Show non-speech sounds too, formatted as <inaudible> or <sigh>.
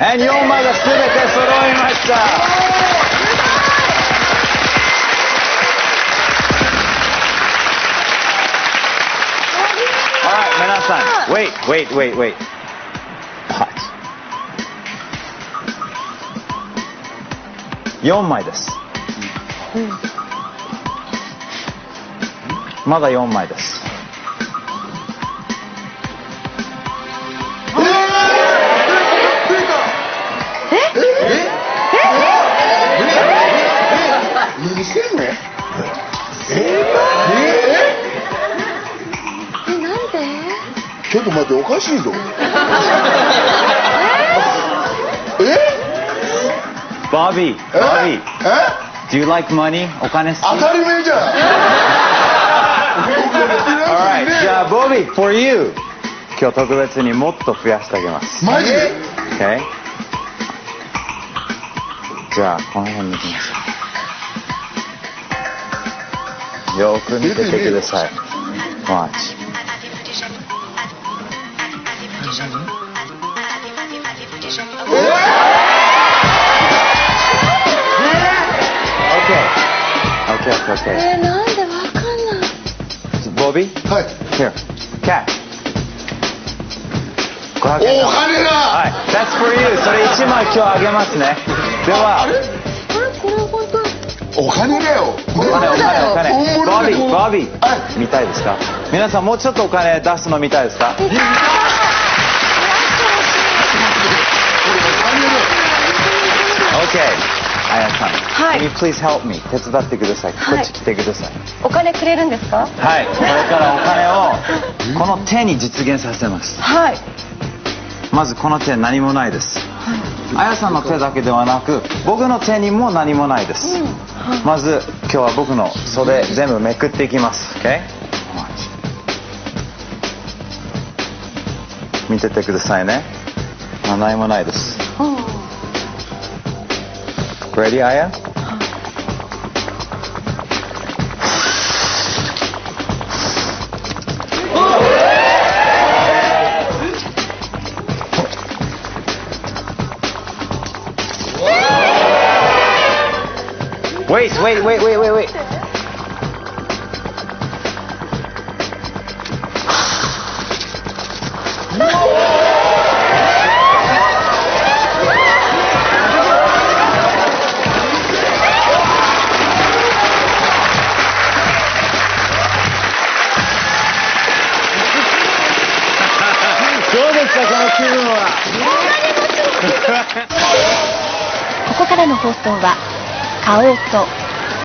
And 4枚が全て揃いました。Alright, 皆さん、wait, wait, wait, wait. What? 4枚です。まだ4枚です。 何してんのええなんで？ちょっと待っておかしいぞ。えバー？ビー、え？バービー、え？Do you like money? お金好き？当たり前じゃん。Alright, <laughs> じゃあ、ボビー、for you! 今日特別にもっと増やしてあげます。マジ？Okay? じゃあ、この辺に行きましょう。よーく見ててください。Watch. え Okay. Okay, okay, ー、なんでわかんない okay. ボビーはい Here. Cash. 500お円玉金だはい。That's for you. それ1枚今日あげますね。では、あれこれ本当お金だよ。お金お金お金。本物バービーバービー、は見たいですか？皆さんもうちょっとお金出すの見たいですか？OK あやさん、はい。Can you please help me? 手伝ってください。こはい。っち来てください。お金くれるんですか？はい、これからお金をこの手に実現させます。はい。まずこの手何もないですあやさんの手だけではなく僕の手にも何もないです、まず今日は僕の袖全部めくっていきます。OK? 見ててくださいね。あ何もないです。Ready あ Wait, wait, wait, wait, wait, wait. どうですかこの気分はここからの放送は、買おうと。